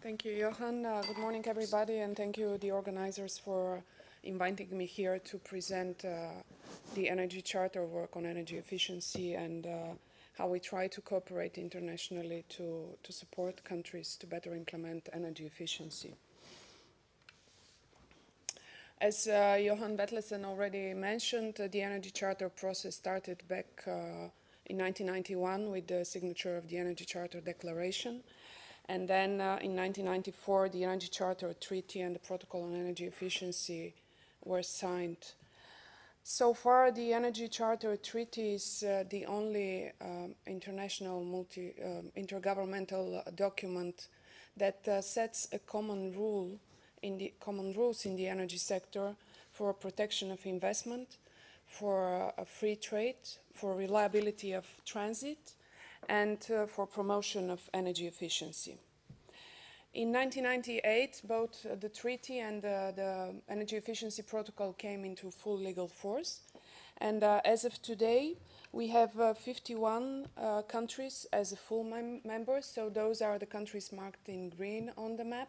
Thank you, Johan. Uh, good morning, everybody, and thank you, the organizers, for inviting me here to present uh, the Energy Charter work on energy efficiency and uh, how we try to cooperate internationally to, to support countries to better implement energy efficiency. As uh, Johan Vetlesen already mentioned, uh, the Energy Charter process started back uh, in 1991 with the signature of the Energy Charter Declaration. And then uh, in 1994, the Energy Charter Treaty and the Protocol on Energy Efficiency were signed. So far, the Energy Charter Treaty is uh, the only um, international multi, um, intergovernmental document that uh, sets a common rule in the common rules in the energy sector for protection of investment, for uh, free trade, for reliability of transit, and uh, for promotion of energy efficiency. In 1998, both uh, the treaty and uh, the Energy Efficiency Protocol came into full legal force. And uh, as of today, we have uh, 51 uh, countries as full mem members. So those are the countries marked in green on the map.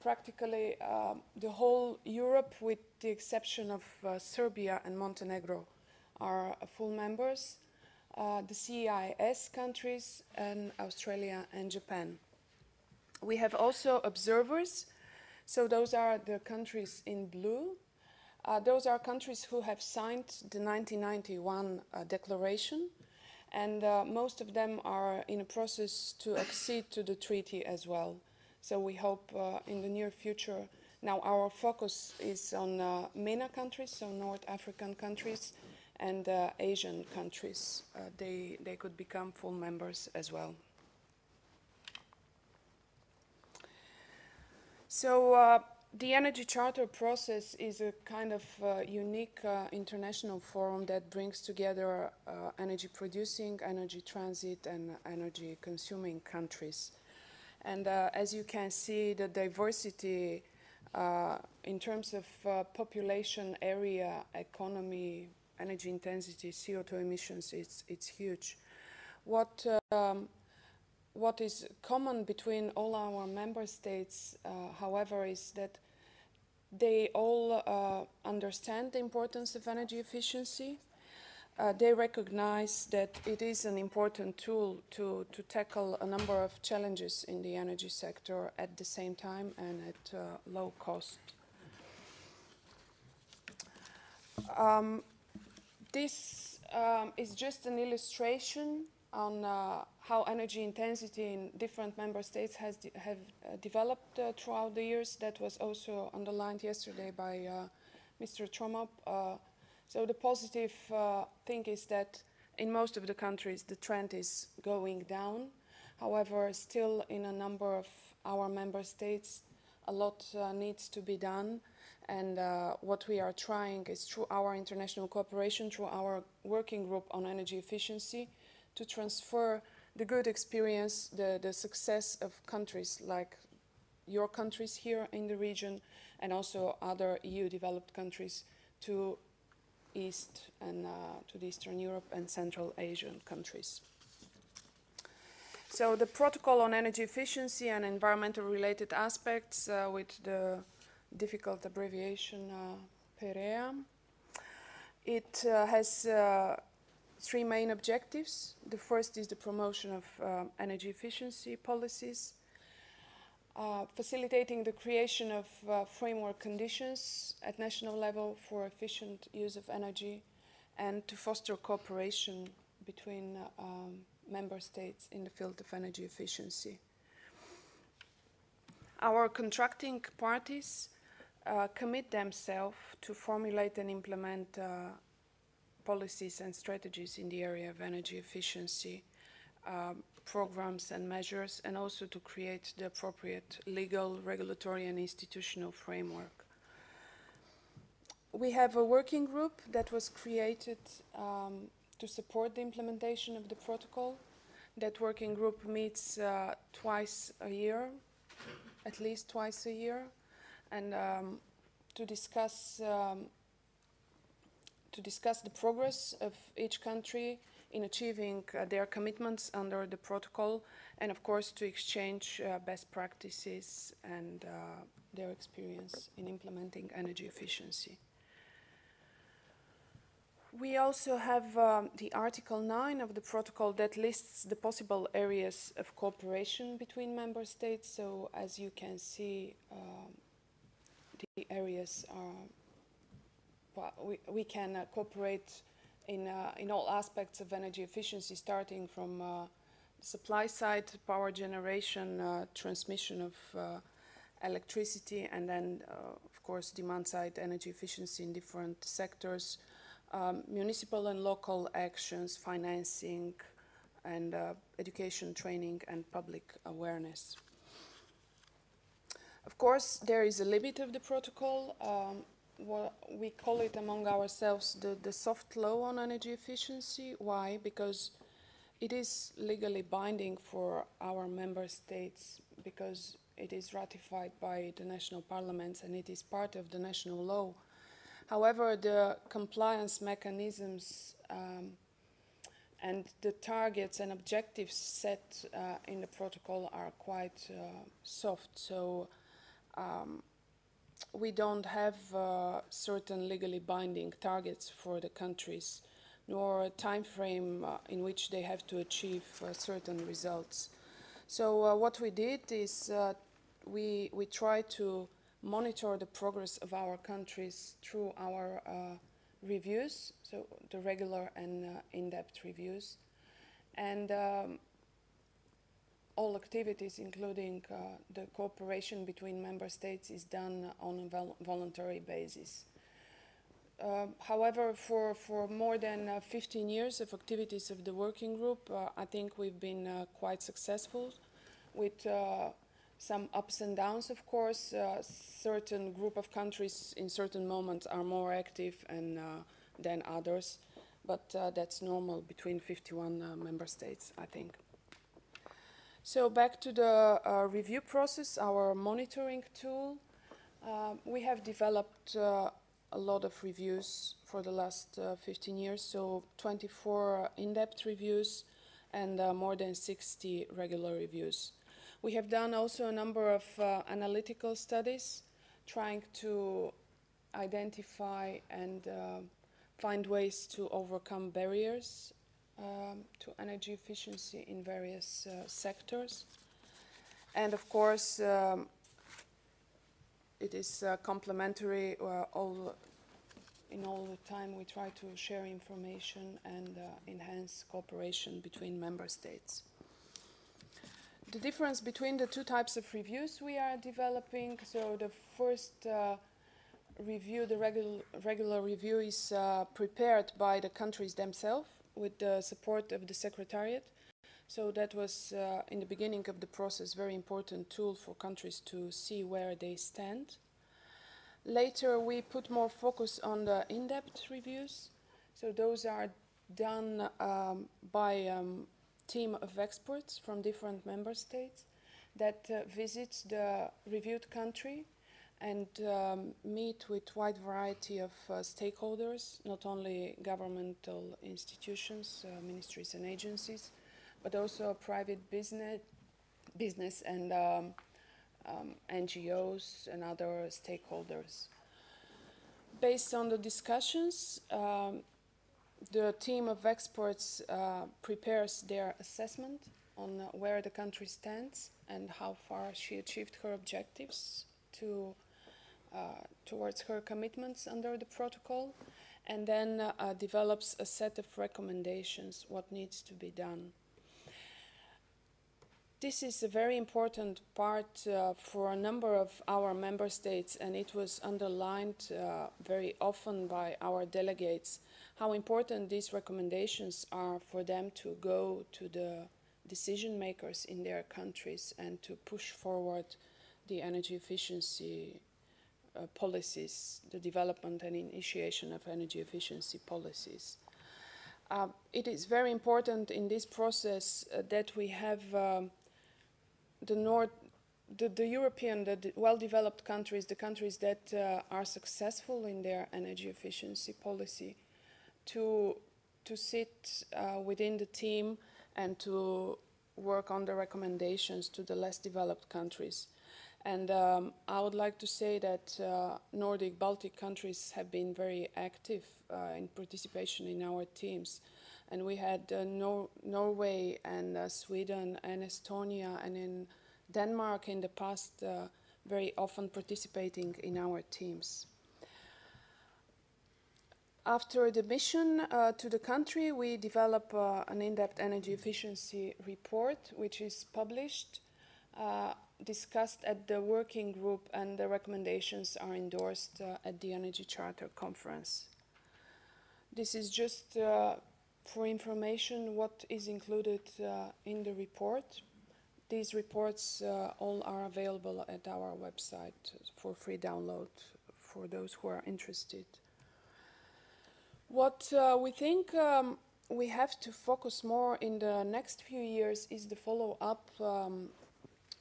Practically um, the whole Europe, with the exception of uh, Serbia and Montenegro, are full members. The CIS countries and Australia and Japan. We have also observers. So those are the countries in blue. Uh, those are countries who have signed the 1991 uh, declaration and uh, most of them are in a process to accede to the treaty as well. So we hope uh, in the near future, now our focus is on uh, MENA countries, so North African countries and uh, Asian countries. they, they could become full members as well. So uh, the Energy Charter process is a kind of uh, unique uh, international forum that brings together uh, energy producing, energy transit and energy consuming countries. And uh, as you can see, the diversity uh, in terms of population, area, economy, energy intensity, CO2 emissions, it's, it's huge. What um, what is common between all our member states, uh, however, is that they all uh, understand the importance of energy efficiency. Uh, they recognize that it is an important tool to, to tackle a number of challenges in the energy sector at the same time and at uh, low cost. Um, this um, is just an illustration on uh, how energy intensity in different member states has de have uh, developed uh, throughout the years. That was also underlined yesterday by uh, Mr. Tromop. Uh, so the positive uh, thing is that in most of the countries the trend is going down. However, still in a number of our member states a lot needs to be done and uh, what we are trying is through our international cooperation, through our working group on energy efficiency, to transfer the good experience, the, the success of countries like your countries here in the region and also other EU developed countries to East and uh, to the Eastern Europe and Central Asian countries. So the protocol on energy efficiency and environmental related aspects uh, with the difficult abbreviation uh, PEREA. It uh, has uh, three main objectives. The first is the promotion of energy efficiency policies, uh, facilitating the creation of uh, framework conditions at national level for efficient use of energy and to foster cooperation between uh, um, member states in the field of energy efficiency. Our contracting parties uh, commit themselves to formulate and implement uh, policies and strategies in the area of energy efficiency, um, programs and measures, and also to create the appropriate legal, regulatory, and institutional framework. We have a working group that was created um, to support the implementation of the protocol. That working group meets uh, twice a year, at least twice a year, and um, to discuss um, to discuss the progress of each country in achieving uh, their commitments under the protocol and of course to exchange uh, best practices and uh, their experience in implementing energy efficiency. We also have um, the Article 9 of the protocol that lists the possible areas of cooperation between member states. So as you can see, um, the areas are, well, we, we can uh, cooperate in, uh, in all aspects of energy efficiency, starting from uh, supply side, power generation, uh, transmission of uh, electricity, and then, uh, of course, demand side energy efficiency in different sectors, um, municipal and local actions, financing, and uh, education, training, and public awareness. Of course, there is a limit of the protocol. Um, what we call it among ourselves the, the soft law on energy efficiency. Why? Because it is legally binding for our member states because it is ratified by the national parliaments and it is part of the national law. However, the compliance mechanisms um, and the targets and objectives set uh, in the protocol are quite uh, soft. So um, we don't have uh, certain legally binding targets for the countries, nor a time frame uh, in which they have to achieve uh, certain results. So uh, what we did is we, we try to monitor the progress of our countries through our uh, reviews, so the regular and uh, in-depth reviews. And um, all activities, including uh, the cooperation between member states, is done on a vol voluntary basis. Uh, however, for, for more than uh, 15 years of activities of the working group, uh, I think we've been uh, quite successful with some ups and downs, of course. Uh, certain group of countries in certain moments are more active and, uh, than others, but uh, that's normal between 51 uh, member states, I think. So back to the uh, review process, our monitoring tool. Um, we have developed uh, a lot of reviews for the last 15 years, so 24 in-depth reviews and more than 60 regular reviews. We have done also a number of uh, analytical studies trying to identify and uh, find ways to overcome barriers um, to energy efficiency in various uh, sectors. And of course, um, it is uh, complementary uh, all in all the time we try to share information and uh, enhance cooperation between member states the difference between the two types of reviews we are developing. So the first uh, review, the regu regular review is uh, prepared by the countries themselves with the support of the Secretariat. So that was, uh, in the beginning of the process, very important tool for countries to see where they stand. Later, we put more focus on the in-depth reviews. So those are done um, by um, team of experts from different member states that uh, visit the reviewed country and um, meet with wide variety of uh, stakeholders, not only governmental institutions, uh, ministries and agencies, but also private business, business and um, um, NGOs and other stakeholders. Based on the discussions, um, the team of experts uh, prepares their assessment on where the country stands and how far she achieved her objectives to, towards her commitments under the protocol and then uh, uh, develops a set of recommendations what needs to be done. This is a very important part uh, for a number of our member states and it was underlined very often by our delegates how important these recommendations are for them to go to the decision makers in their countries and to push forward the energy efficiency uh, policies, the development and initiation of energy efficiency policies. Uh, it is very important in this process uh, that we have um, the North, the, the European, the well-developed countries, the countries that uh, are successful in their energy efficiency policy, to to sit uh, within the team and to work on the recommendations to the less developed countries. And um, I would like to say that uh, Nordic Baltic countries have been very active uh, in participation in our teams. And we had uh, Nor Norway and uh, Sweden and Estonia and in Denmark in the past uh, very often participating in our teams. After the mission uh, to the country, we develop uh, an in-depth energy efficiency report, which is published, uh, discussed at the working group, and the recommendations are endorsed uh, at the Energy Charter Conference. This is just uh, for information what is included uh, in the report. These reports all are available at our website for free download for those who are interested. What uh, we think um, we have to focus more in the next few years is the follow-up um,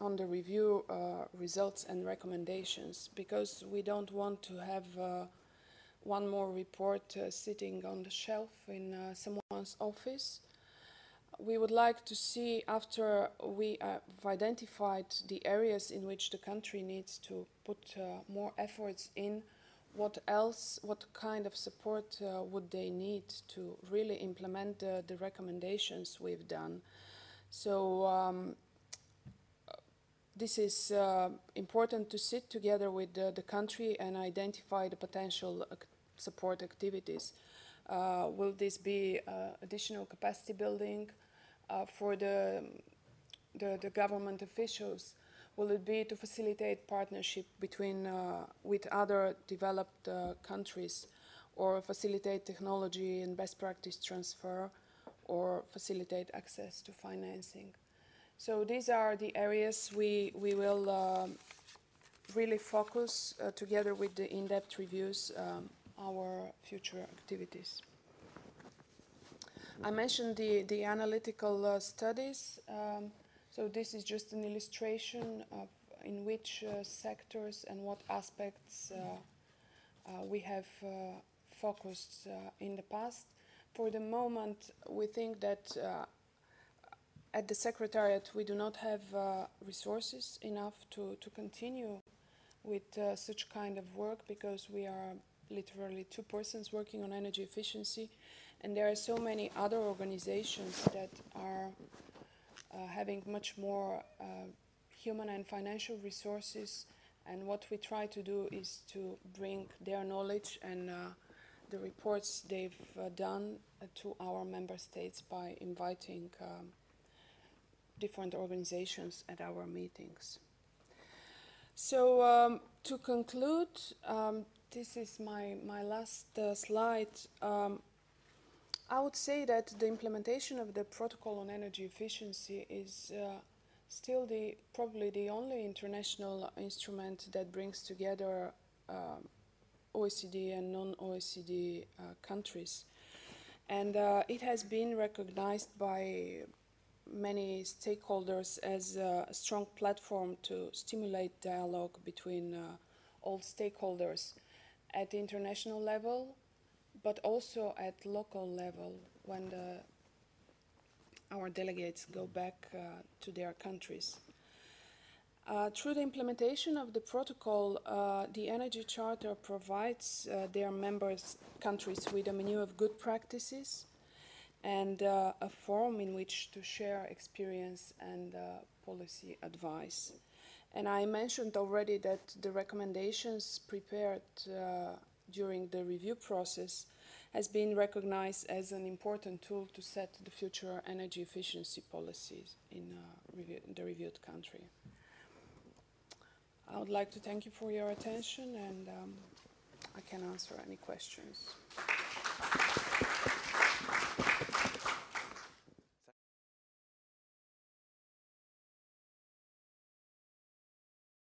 on the review uh, results and recommendations because we don't want to have uh, one more report uh, sitting on the shelf in uh, someone's office. We would like to see after we have identified the areas in which the country needs to put uh, more efforts in what else, what kind of support uh, would they need to really implement the, the recommendations we've done. So um, this is uh, important to sit together with the, country and identify the potential ac support activities. Uh, will this be uh, additional capacity building uh, for the, the, the government officials? Will it be to facilitate partnership between uh, with other developed countries or facilitate technology and best practice transfer or facilitate access to financing? So these are the areas we, we will uh, really focus uh, together with the in-depth reviews um, our future activities. I mentioned the, the analytical uh, studies. Um, so this is just an illustration of in which uh, sectors and what aspects uh, uh, we have focused in the past. For the moment, we think that at the Secretariat we do not have resources enough to, to continue with uh, such kind of work because we are literally two persons working on energy efficiency and there are so many other organizations that are uh, having much more uh, human and financial resources. And what we try to do is to bring their knowledge and uh, the reports they've done to our member states by inviting um, different organizations at our meetings. So um, to conclude, um, this is my, my last uh, slide. Um, I would say that the implementation of the protocol on energy efficiency is uh, still the probably the only international instrument that brings together um, OECD and non-OECD uh, countries. And uh, it has been recognized by many stakeholders as a strong platform to stimulate dialogue between uh, all stakeholders at the international level, but also at local level when the, our delegates go back uh, to their countries. Uh, through the implementation of the protocol, uh, the Energy Charter provides uh, their members countries with a menu of good practices and uh, a forum in which to share experience and uh, policy advice. And I mentioned already that the recommendations prepared during the review process has been recognized as an important tool to set the future energy efficiency policies in, uh, review, the reviewed country. I would like to thank you for your attention and um, I can answer any questions.